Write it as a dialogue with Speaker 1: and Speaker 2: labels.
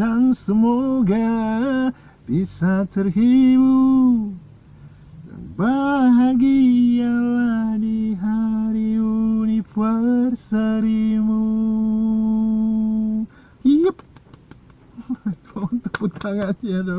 Speaker 1: Dan semoga bisa terhibur Dan bahagialah di hari universarimu Yep. Tepuk tangannya dong.